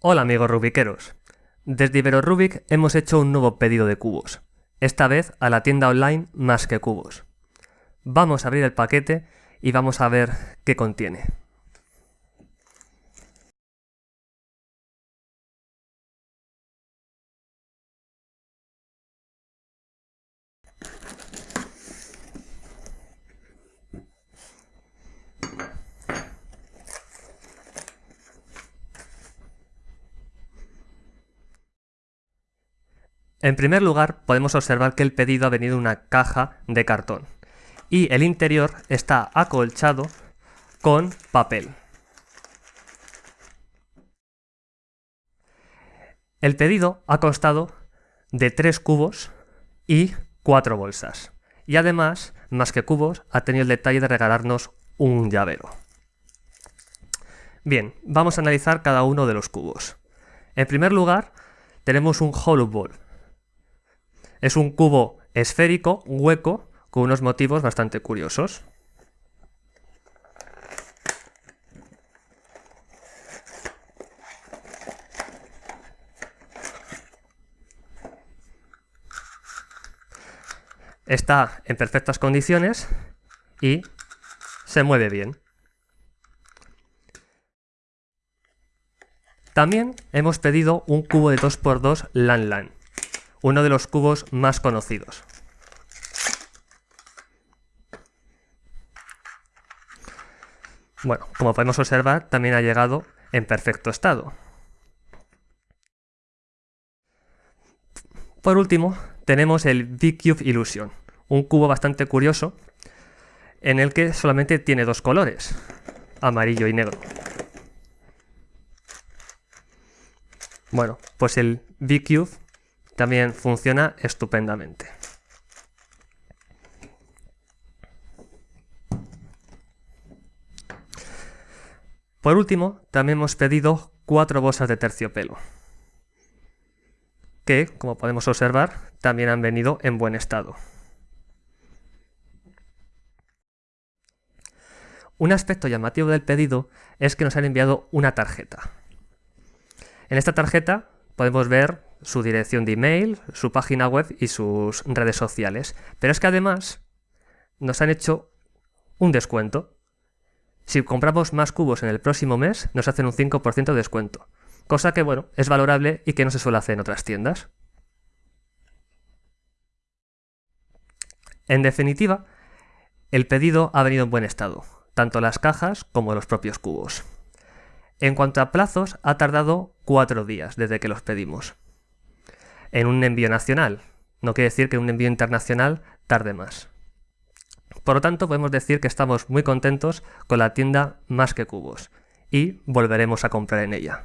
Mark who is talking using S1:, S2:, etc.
S1: Hola amigos rubiqueros. Desde IberoRubik hemos hecho un nuevo pedido de cubos, esta vez a la tienda online Más que Cubos. Vamos a abrir el paquete y vamos a ver qué contiene. En primer lugar, podemos observar que el pedido ha venido en una caja de cartón y el interior está acolchado con papel. El pedido ha constado de tres cubos y cuatro bolsas. Y además, más que cubos, ha tenido el detalle de regalarnos un llavero. Bien, vamos a analizar cada uno de los cubos. En primer lugar, tenemos un hollow ball, es un cubo esférico, hueco, con unos motivos bastante curiosos. Está en perfectas condiciones y se mueve bien. También hemos pedido un cubo de 2x2 LAN LAN uno de los cubos más conocidos. Bueno, como podemos observar, también ha llegado en perfecto estado. Por último, tenemos el V-Cube Illusion, un cubo bastante curioso en el que solamente tiene dos colores, amarillo y negro. Bueno, pues el V-Cube también funciona estupendamente. Por último, también hemos pedido cuatro bolsas de terciopelo, que, como podemos observar, también han venido en buen estado. Un aspecto llamativo del pedido es que nos han enviado una tarjeta. En esta tarjeta podemos ver su dirección de email, su página web y sus redes sociales. Pero es que además nos han hecho un descuento. Si compramos más cubos en el próximo mes, nos hacen un 5% de descuento. Cosa que, bueno, es valorable y que no se suele hacer en otras tiendas. En definitiva, el pedido ha venido en buen estado, tanto las cajas como los propios cubos. En cuanto a plazos, ha tardado cuatro días desde que los pedimos. En un envío nacional. No quiere decir que un envío internacional tarde más. Por lo tanto, podemos decir que estamos muy contentos con la tienda Más que Cubos y volveremos a comprar en ella.